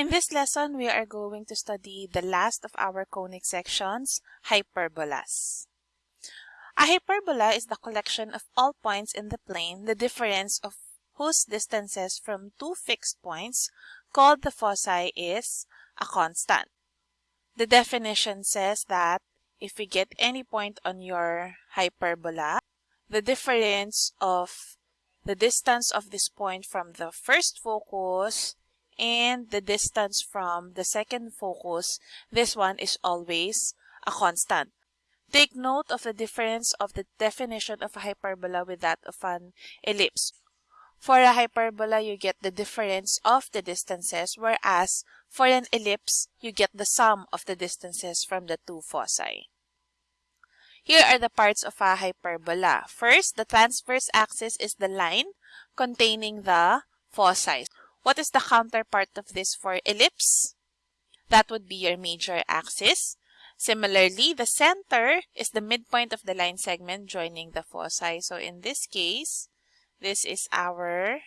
In this lesson, we are going to study the last of our conic sections, hyperbolas. A hyperbola is the collection of all points in the plane, the difference of whose distances from two fixed points, called the foci, is a constant. The definition says that if we get any point on your hyperbola, the difference of the distance of this point from the first focus and the distance from the second focus, this one is always a constant. Take note of the difference of the definition of a hyperbola with that of an ellipse. For a hyperbola, you get the difference of the distances, whereas for an ellipse, you get the sum of the distances from the two foci. Here are the parts of a hyperbola. First, the transverse axis is the line containing the foci. What is the counterpart of this for ellipse? That would be your major axis. Similarly, the center is the midpoint of the line segment joining the foci. So in this case, this is our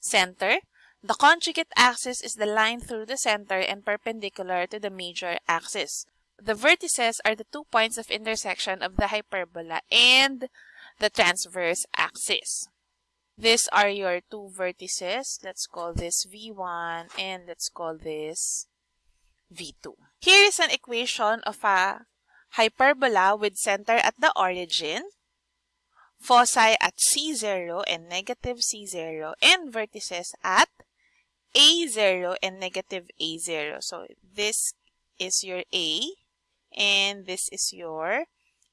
center. The conjugate axis is the line through the center and perpendicular to the major axis. The vertices are the two points of intersection of the hyperbola and the transverse axis. These are your two vertices. Let's call this V1 and let's call this V2. Here is an equation of a hyperbola with center at the origin, foci at C0 and negative C0, and vertices at A0 and negative A0. So this is your A and this is your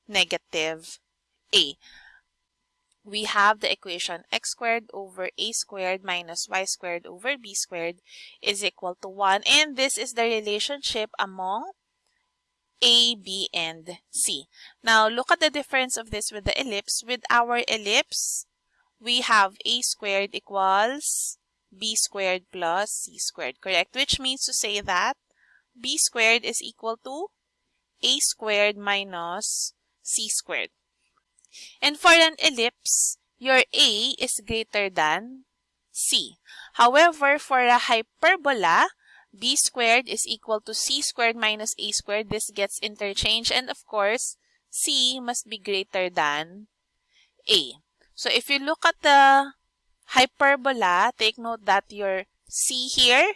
negative A we have the equation x squared over a squared minus y squared over b squared is equal to 1. And this is the relationship among a, b, and c. Now, look at the difference of this with the ellipse. With our ellipse, we have a squared equals b squared plus c squared, correct? Which means to say that b squared is equal to a squared minus c squared. And for an ellipse, your A is greater than C. However, for a hyperbola, B squared is equal to C squared minus A squared. This gets interchanged. And of course, C must be greater than A. So if you look at the hyperbola, take note that your C here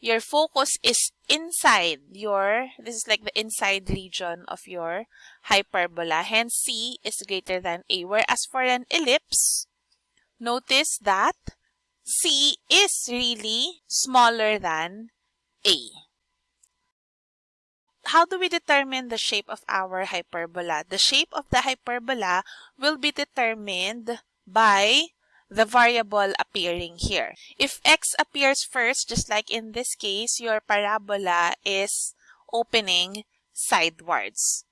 your focus is inside your, this is like the inside region of your hyperbola. Hence, C is greater than A. Whereas for an ellipse, notice that C is really smaller than A. How do we determine the shape of our hyperbola? The shape of the hyperbola will be determined by the variable appearing here. If x appears first, just like in this case, your parabola is opening sidewards.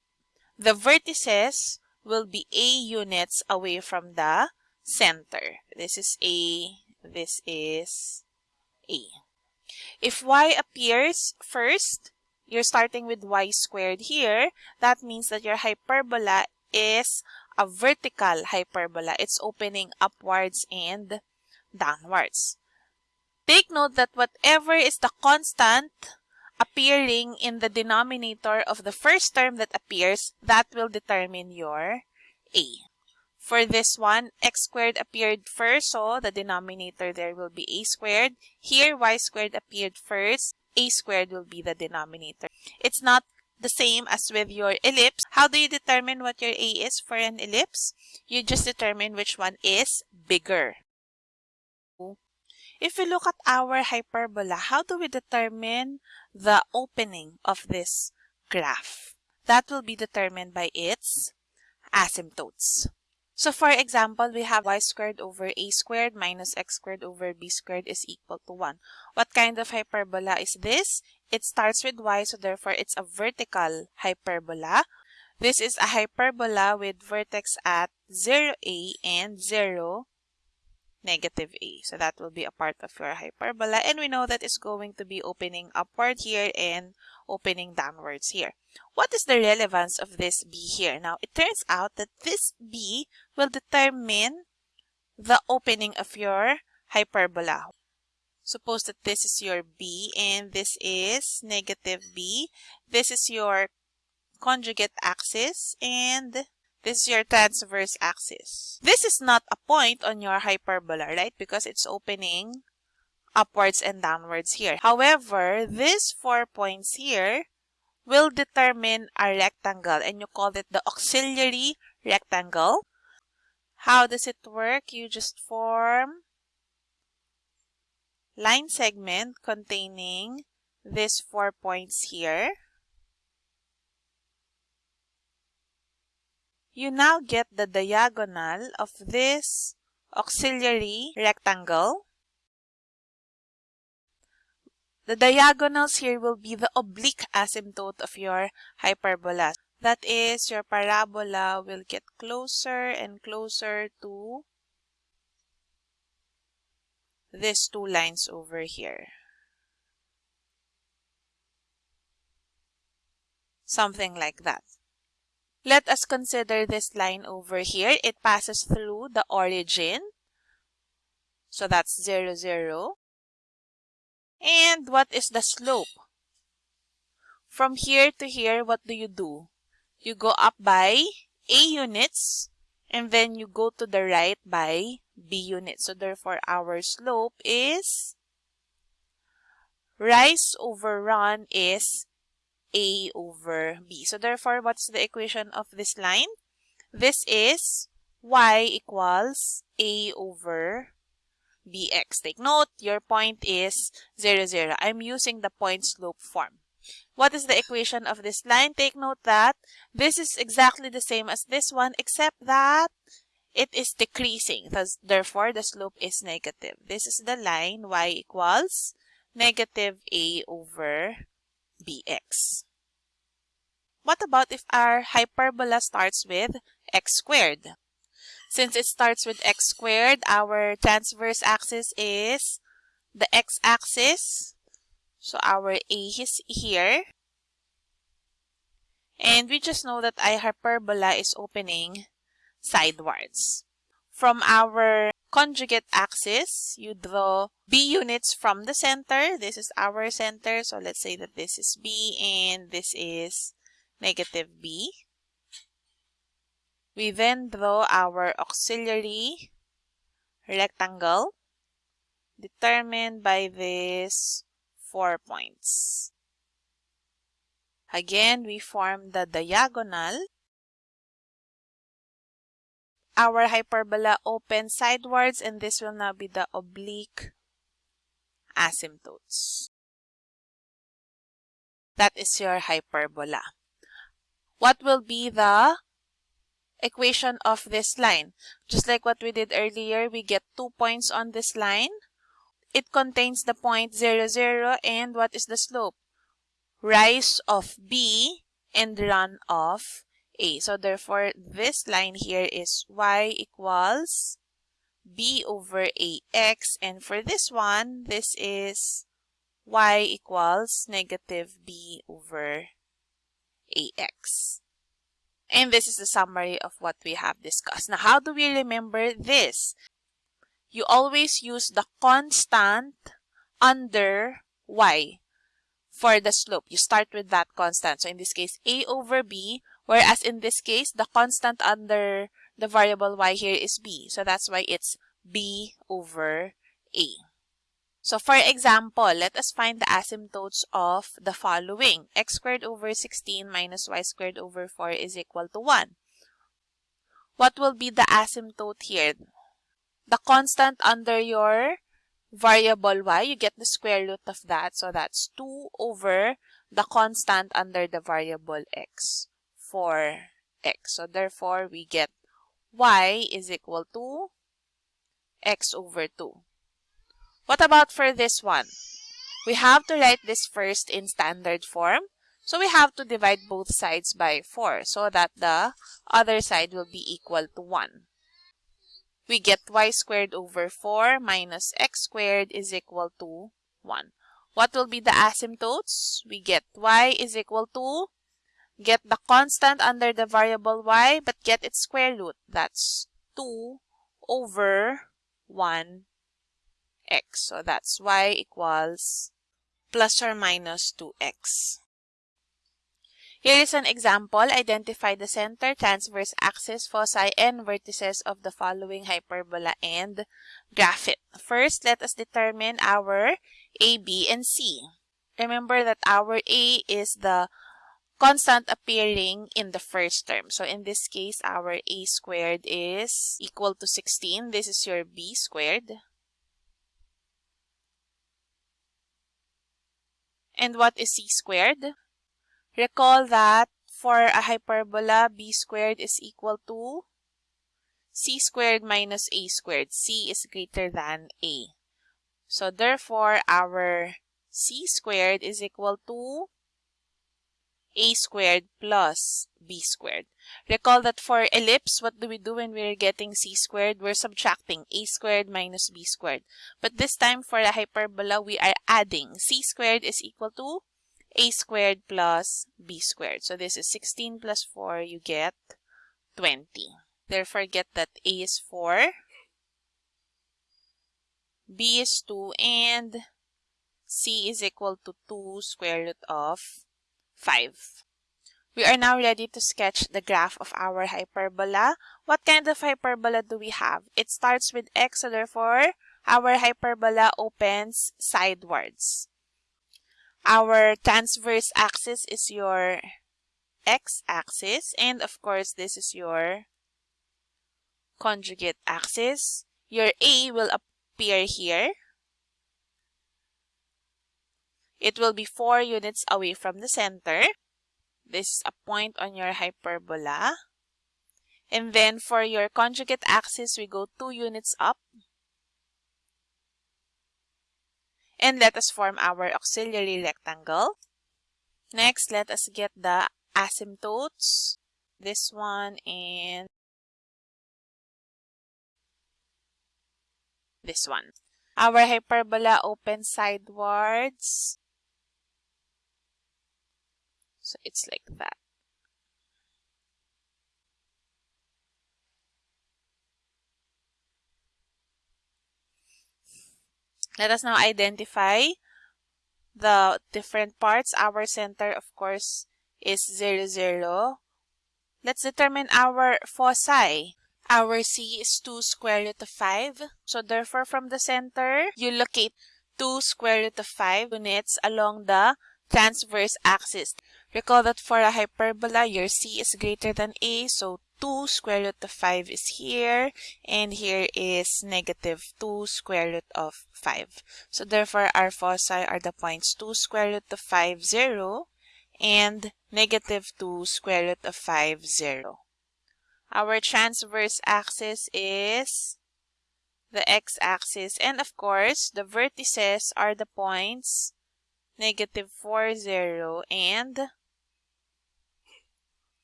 The vertices will be a units away from the center. This is a, this is a. If y appears first, you're starting with y squared here. That means that your hyperbola is a vertical hyperbola. It's opening upwards and downwards. Take note that whatever is the constant appearing in the denominator of the first term that appears, that will determine your A. For this one, x squared appeared first, so the denominator there will be a squared. Here, y squared appeared first, a squared will be the denominator. It's not the same as with your ellipse. How do you determine what your A is for an ellipse? You just determine which one is bigger. If we look at our hyperbola, how do we determine the opening of this graph? That will be determined by its asymptotes. So for example, we have y squared over a squared minus x squared over b squared is equal to 1. What kind of hyperbola is this? It starts with y, so therefore it's a vertical hyperbola. This is a hyperbola with vertex at 0a and 0 negative a. So that will be a part of your hyperbola. And we know that it's going to be opening upward here and opening downwards here. What is the relevance of this b here? Now, it turns out that this b will determine the opening of your hyperbola. Suppose that this is your b and this is negative b. This is your conjugate axis and this is your transverse axis. This is not a point on your hyperbola, right? Because it's opening upwards and downwards here. However, these four points here will determine a rectangle and you call it the auxiliary rectangle. How does it work? You just form line segment containing these four points here. You now get the diagonal of this auxiliary rectangle. The diagonals here will be the oblique asymptote of your hyperbola. That is, your parabola will get closer and closer to these two lines over here. Something like that. Let us consider this line over here. It passes through the origin. So that's 0, 0. And what is the slope? From here to here, what do you do? You go up by A units and then you go to the right by B units. So therefore, our slope is rise over run is A over B. So therefore, what's the equation of this line? This is y equals A over bx. Take note, your point is 0, 0. I'm using the point slope form. What is the equation of this line? Take note that this is exactly the same as this one except that it is decreasing. Thus, therefore, the slope is negative. This is the line y equals negative a over bx. What about if our hyperbola starts with x squared? Since it starts with x squared, our transverse axis is the x-axis. So our A is here. And we just know that I hyperbola is opening sidewards. From our conjugate axis, you draw B units from the center. This is our center. So let's say that this is B and this is negative B. We then draw our auxiliary rectangle determined by this 4 points. Again, we form the diagonal. Our hyperbola opens sidewards and this will now be the oblique asymptotes. That is your hyperbola. What will be the equation of this line? Just like what we did earlier, we get two points on this line it contains the point 0, 0 and what is the slope? Rise of B and run of A. So therefore, this line here is y equals b over ax. And for this one, this is y equals negative b over ax. And this is the summary of what we have discussed. Now, how do we remember this? You always use the constant under y for the slope. You start with that constant. So in this case, a over b, whereas in this case, the constant under the variable y here is b. So that's why it's b over a. So for example, let us find the asymptotes of the following. x squared over 16 minus y squared over 4 is equal to 1. What will be the asymptote here? The constant under your variable y, you get the square root of that. So that's 2 over the constant under the variable x, for x. So therefore, we get y is equal to x over 2. What about for this one? We have to write this first in standard form. So we have to divide both sides by 4 so that the other side will be equal to 1. We get y squared over 4 minus x squared is equal to 1. What will be the asymptotes? We get y is equal to, get the constant under the variable y, but get its square root. That's 2 over 1 x. So that's y equals plus or minus 2x. Here is an example. Identify the center, transverse axis, foci, and vertices of the following hyperbola and graph it. First, let us determine our A, B, and C. Remember that our A is the constant appearing in the first term. So in this case, our A squared is equal to 16. This is your B squared. And what is C squared? Recall that for a hyperbola, b squared is equal to c squared minus a squared. c is greater than a. So therefore, our c squared is equal to a squared plus b squared. Recall that for ellipse, what do we do when we're getting c squared? We're subtracting a squared minus b squared. But this time for a hyperbola, we are adding c squared is equal to a squared plus b squared. So this is 16 plus 4, you get 20. Therefore, get that a is 4, b is 2, and c is equal to 2 square root of 5. We are now ready to sketch the graph of our hyperbola. What kind of hyperbola do we have? It starts with x, so therefore, our hyperbola opens sidewards. Our transverse axis is your x-axis and of course this is your conjugate axis. Your A will appear here. It will be 4 units away from the center. This is a point on your hyperbola. And then for your conjugate axis, we go 2 units up. And let us form our auxiliary rectangle. Next, let us get the asymptotes. This one and this one. Our hyperbola opens sidewards. So it's like that. Let us now identify the different parts. Our center, of course, is 0, 0. Let's determine our foci. Our C is 2 square root of 5. So therefore, from the center, you locate 2 square root of 5 units along the transverse axis. Recall that for a hyperbola, your C is greater than A, so 2 square root of 5 is here, and here is negative 2 square root of 5. So therefore, our foci are the points 2 square root of 5, 0, and negative 2 square root of 5, 0. Our transverse axis is the x-axis, and of course, the vertices are the points negative 4, 0, and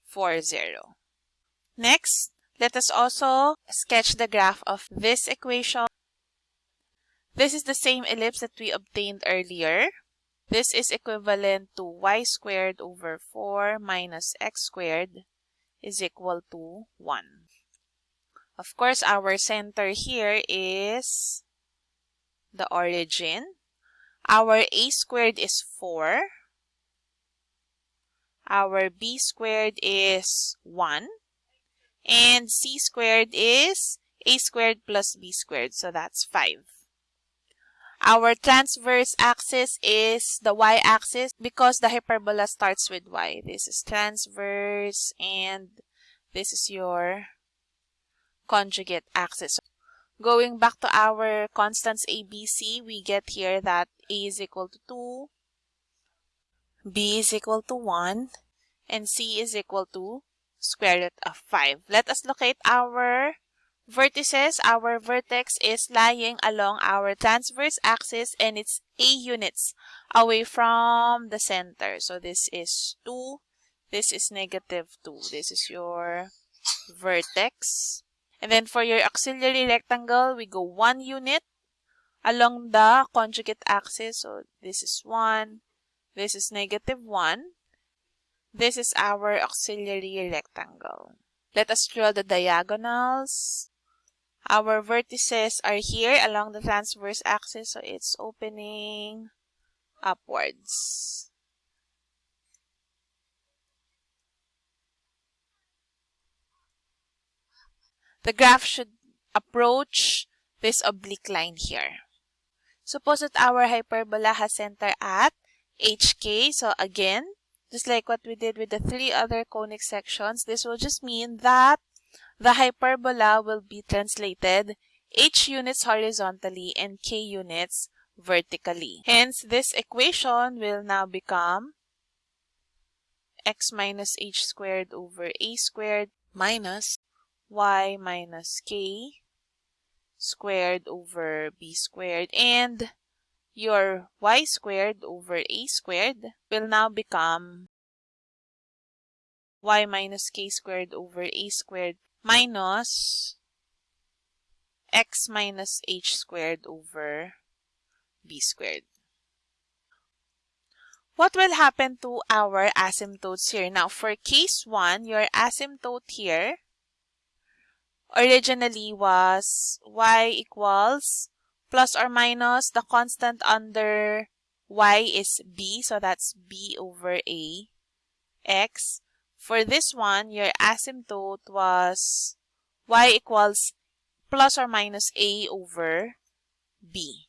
4, 0. Next, let us also sketch the graph of this equation. This is the same ellipse that we obtained earlier. This is equivalent to y squared over 4 minus x squared is equal to 1. Of course, our center here is the origin. Our a squared is 4. Our b squared is 1. And c squared is a squared plus b squared. So that's 5. Our transverse axis is the y-axis because the hyperbola starts with y. This is transverse and this is your conjugate axis. Going back to our constants ABC, we get here that A is equal to 2, B is equal to 1, and C is equal to square root of 5. Let us locate our vertices. Our vertex is lying along our transverse axis and it's A units away from the center. So this is 2. This is negative 2. This is your vertex. And then for your auxiliary rectangle, we go 1 unit along the conjugate axis. So this is 1. This is negative 1. This is our auxiliary rectangle. Let us draw the diagonals. Our vertices are here along the transverse axis, so it's opening upwards. The graph should approach this oblique line here. Suppose that our hyperbola has center at HK. So again, just like what we did with the three other conic sections, this will just mean that the hyperbola will be translated h units horizontally and k units vertically. Hence, this equation will now become x minus h squared over a squared minus y minus k squared over b squared and your y squared over a squared will now become y minus k squared over a squared minus x minus h squared over b squared. What will happen to our asymptotes here? Now, for case 1, your asymptote here originally was y equals plus or minus the constant under y is b, so that's b over a x. For this one, your asymptote was y equals plus or minus a over b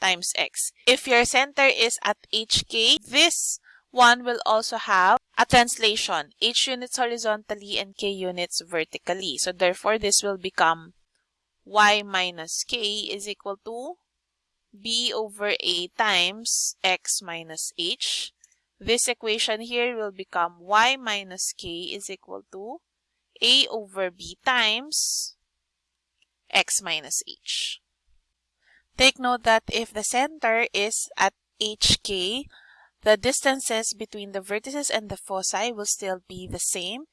times x. If your center is at hk, this one will also have a translation, h units horizontally and k units vertically. So therefore, this will become y minus k is equal to b over a times x minus h. This equation here will become y minus k is equal to a over b times x minus h. Take note that if the center is at hk, the distances between the vertices and the foci will still be the same.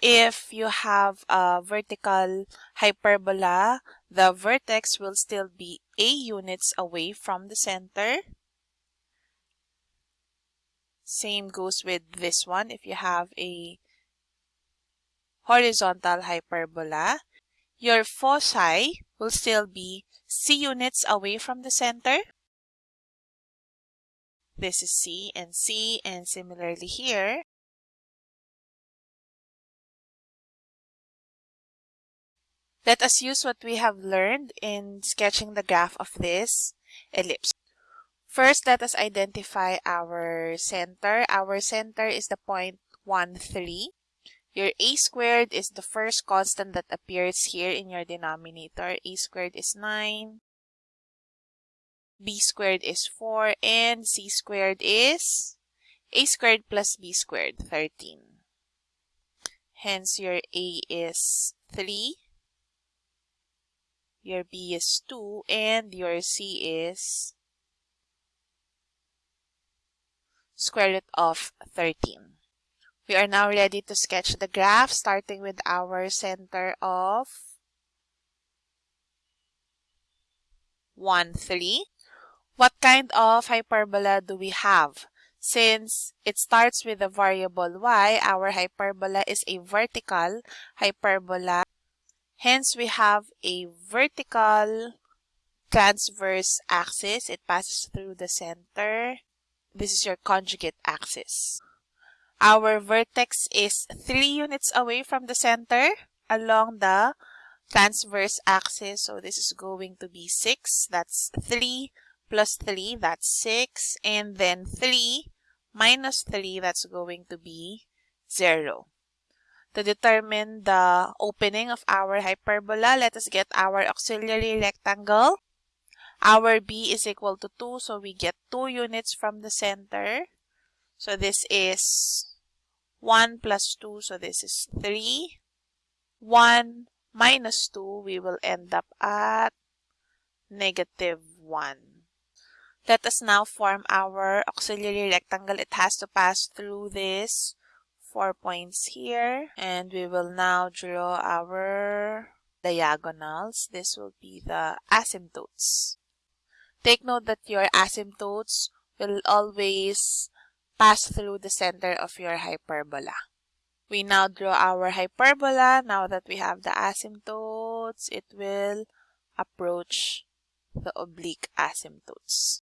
If you have a vertical hyperbola, the vertex will still be a units away from the center. Same goes with this one. If you have a horizontal hyperbola, your foci will still be c units away from the center. This is C and C and similarly here. Let us use what we have learned in sketching the graph of this ellipse. First, let us identify our center. Our center is the point 1, 3. Your a squared is the first constant that appears here in your denominator. a squared is 9 b squared is 4, and c squared is a squared plus b squared, 13. Hence, your a is 3, your b is 2, and your c is square root of 13. We are now ready to sketch the graph starting with our center of 1, 3. What kind of hyperbola do we have? Since it starts with the variable y, our hyperbola is a vertical hyperbola. Hence, we have a vertical transverse axis. It passes through the center. This is your conjugate axis. Our vertex is 3 units away from the center along the transverse axis. So this is going to be 6. That's 3 plus 3, that's 6. And then 3 minus 3, that's going to be 0. To determine the opening of our hyperbola, let us get our auxiliary rectangle. Our b is equal to 2, so we get 2 units from the center. So this is 1 plus 2, so this is 3. 1 minus 2, we will end up at negative 1. Let us now form our auxiliary rectangle. It has to pass through this four points here. And we will now draw our diagonals. This will be the asymptotes. Take note that your asymptotes will always pass through the center of your hyperbola. We now draw our hyperbola. Now that we have the asymptotes, it will approach the oblique asymptotes.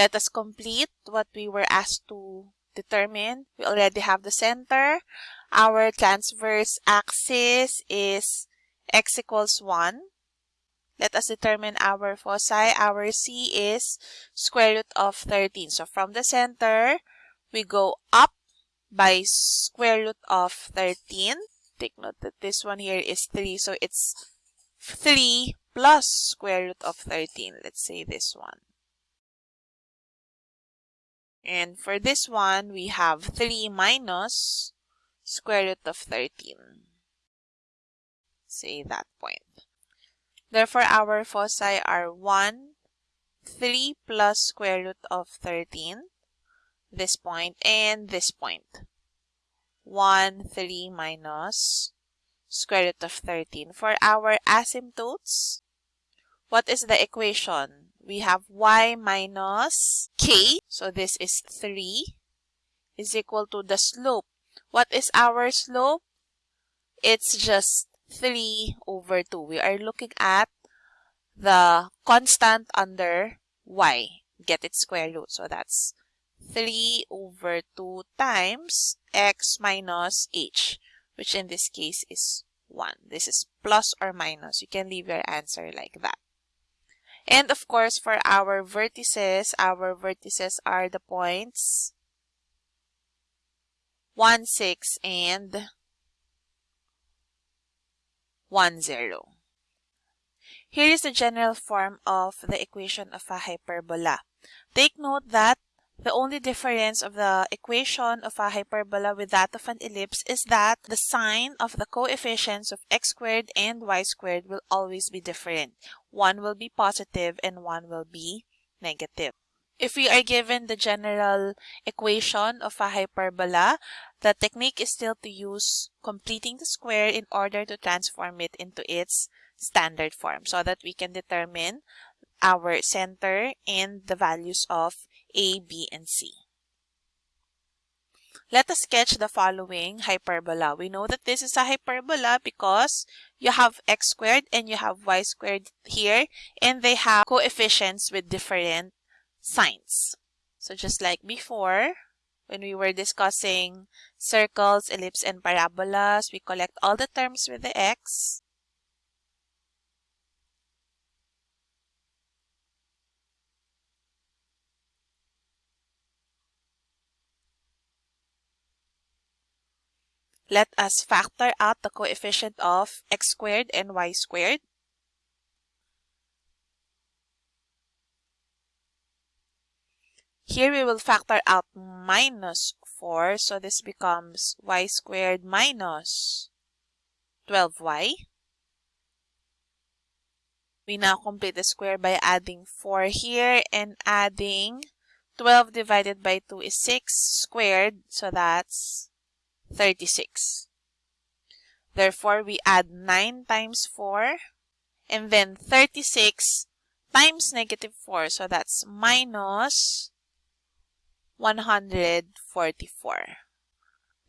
Let us complete what we were asked to determine. We already have the center. Our transverse axis is x equals 1. Let us determine our foci. Our C is square root of 13. So from the center, we go up by square root of 13. Take note that this one here is 3. So it's 3 plus square root of 13. Let's say this one. And for this one, we have 3 minus square root of 13. Say that point. Therefore, our foci are 1, 3 plus square root of 13, this point, and this point. 1, 3 minus square root of 13. For our asymptotes, what is the equation? We have y minus k. So this is 3 is equal to the slope. What is our slope? It's just 3 over 2. We are looking at the constant under y. Get its square root. So that's 3 over 2 times x minus h, which in this case is 1. This is plus or minus. You can leave your answer like that. And of course, for our vertices, our vertices are the points 1, 6, and 1, 0. Here is the general form of the equation of a hyperbola. Take note that the only difference of the equation of a hyperbola with that of an ellipse is that the sign of the coefficients of x squared and y squared will always be different. One will be positive and one will be negative. If we are given the general equation of a hyperbola, the technique is still to use completing the square in order to transform it into its standard form so that we can determine our center and the values of a, B, and C. Let us sketch the following hyperbola. We know that this is a hyperbola because you have x squared and you have y squared here and they have coefficients with different signs. So just like before, when we were discussing circles, ellipse, and parabolas, we collect all the terms with the x Let us factor out the coefficient of x squared and y squared. Here we will factor out minus 4, so this becomes y squared minus 12y. We now complete the square by adding 4 here and adding 12 divided by 2 is 6 squared, so that's 36. Therefore, we add 9 times 4 and then 36 times negative 4. So that's minus 144.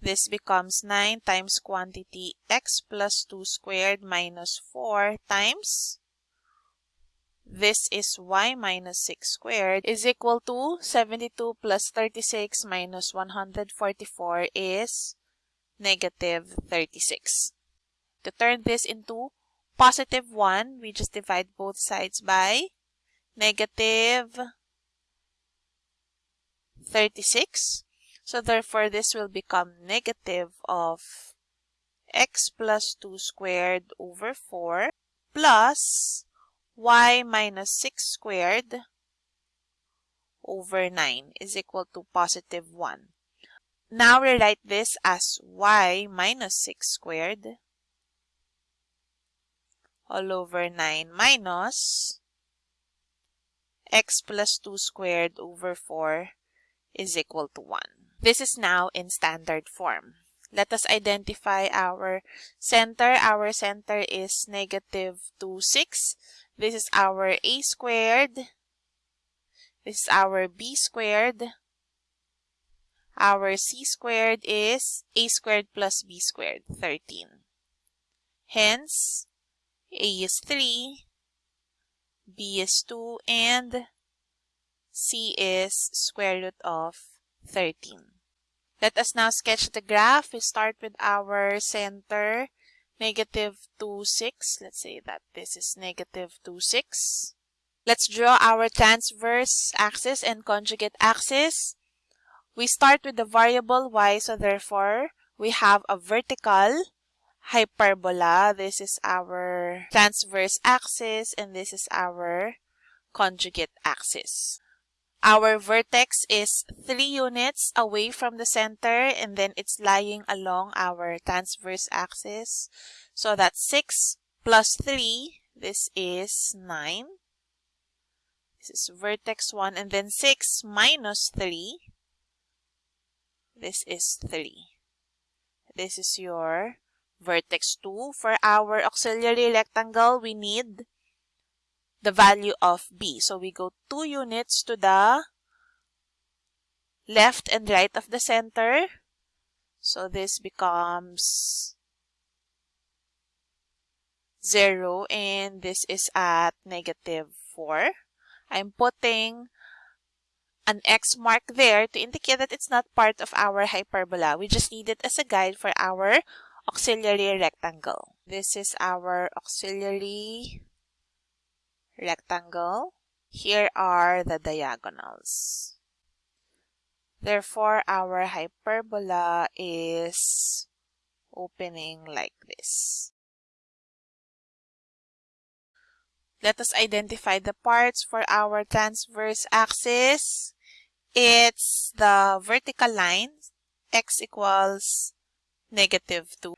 This becomes 9 times quantity x plus 2 squared minus 4 times this is y minus 6 squared is equal to 72 plus 36 minus 144 is negative 36. To turn this into positive 1, we just divide both sides by negative 36. So therefore, this will become negative of x plus 2 squared over 4 plus y minus 6 squared over 9 is equal to positive 1. Now rewrite this as y minus 6 squared all over 9 minus x plus 2 squared over 4 is equal to 1. This is now in standard form. Let us identify our center. Our center is negative 2, 6. This is our a squared. This is our b squared. Our c squared is a squared plus b squared, 13. Hence, a is 3, b is 2, and c is square root of 13. Let us now sketch the graph. We start with our center, negative 2, 6. Let's say that this is negative 2, 6. Let's draw our transverse axis and conjugate axis. We start with the variable y, so therefore we have a vertical hyperbola. This is our transverse axis and this is our conjugate axis. Our vertex is 3 units away from the center and then it's lying along our transverse axis. So that's 6 plus 3, this is 9. This is vertex 1 and then 6 minus 3. This is 3. This is your vertex 2. For our auxiliary rectangle, we need the value of b. So we go 2 units to the left and right of the center. So this becomes 0 and this is at negative 4. I'm putting an X mark there to indicate that it's not part of our hyperbola. We just need it as a guide for our auxiliary rectangle. This is our auxiliary rectangle. Here are the diagonals. Therefore, our hyperbola is opening like this. Let us identify the parts for our transverse axis. It's the vertical line, x equals negative 2.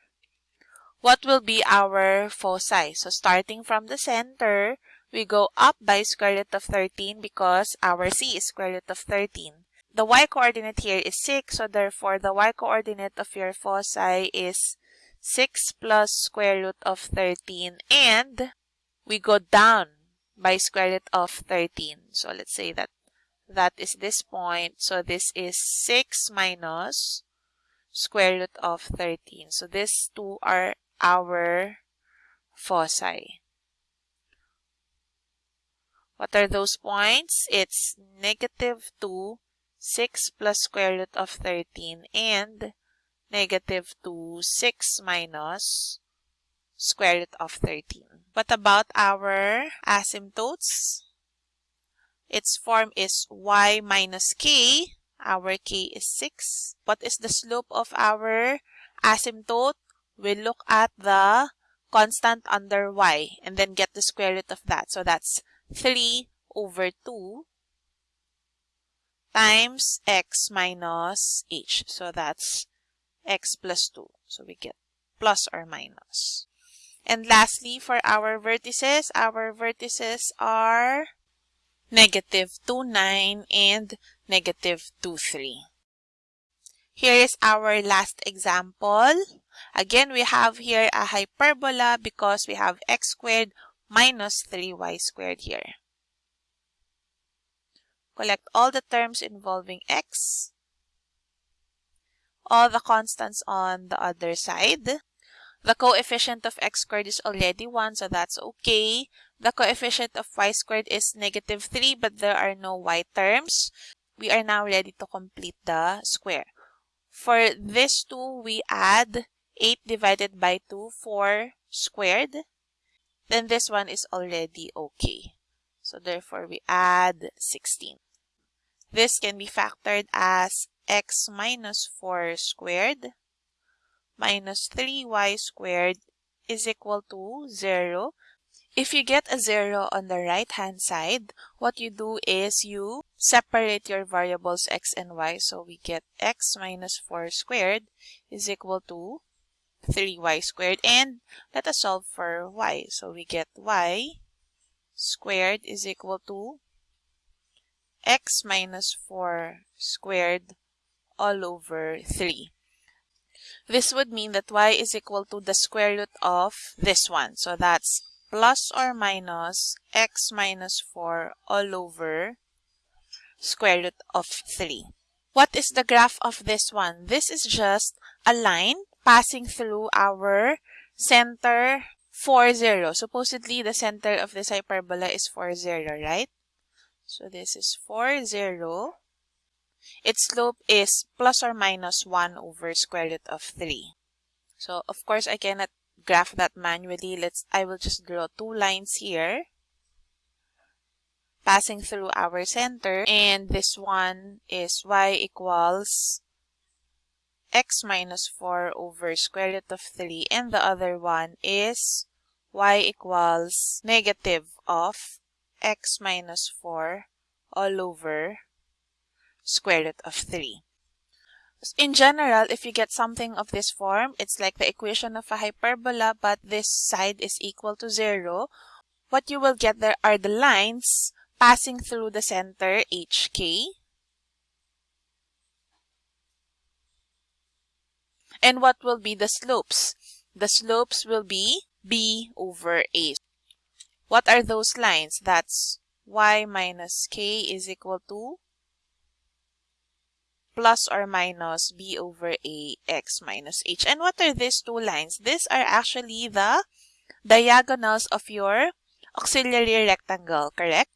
What will be our foci? So starting from the center, we go up by square root of 13 because our c is square root of 13. The y-coordinate here is 6, so therefore the y-coordinate of your foci is 6 plus square root of 13 and we go down by square root of 13. So let's say that that is this point. So this is 6 minus square root of 13. So these two are our foci. What are those points? It's negative 2, 6 plus square root of 13, and negative 2, 6 minus square root of 13. What about our asymptotes? Its form is y minus k. Our k is 6. What is the slope of our asymptote? We look at the constant under y and then get the square root of that. So that's 3 over 2 times x minus h. So that's x plus 2. So we get plus or minus. And lastly, for our vertices, our vertices are negative 2, 9 and negative 2, 3. Here is our last example. Again, we have here a hyperbola because we have x squared minus 3y squared here. Collect all the terms involving x, all the constants on the other side. The coefficient of x squared is already 1, so that's okay. The coefficient of y squared is negative 3, but there are no y terms. We are now ready to complete the square. For this 2, we add 8 divided by 2, 4 squared. Then this one is already okay. So therefore, we add 16. This can be factored as x minus 4 squared minus 3y squared is equal to 0. If you get a 0 on the right hand side, what you do is you separate your variables x and y. So we get x minus 4 squared is equal to 3y squared. And let us solve for y. So we get y squared is equal to x minus 4 squared all over 3. This would mean that y is equal to the square root of this one. So that's plus or minus x minus 4 all over square root of 3. What is the graph of this one? This is just a line passing through our center 4, 0. Supposedly, the center of this hyperbola is 4, 0, right? So this is 4, 0. Its slope is plus or minus 1 over square root of 3. So, of course, I cannot graph that manually. Let's. I will just draw two lines here passing through our center. And this one is y equals x minus 4 over square root of 3. And the other one is y equals negative of x minus 4 all over square root of 3. In general, if you get something of this form, it's like the equation of a hyperbola, but this side is equal to 0. What you will get there are the lines passing through the center HK. And what will be the slopes? The slopes will be B over A. What are those lines? That's y minus k is equal to plus or minus b over a x minus h. And what are these two lines? These are actually the diagonals of your auxiliary rectangle, correct?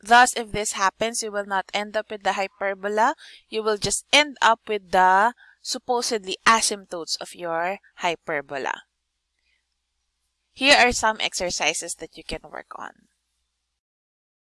Thus, if this happens, you will not end up with the hyperbola. You will just end up with the supposedly asymptotes of your hyperbola. Here are some exercises that you can work on.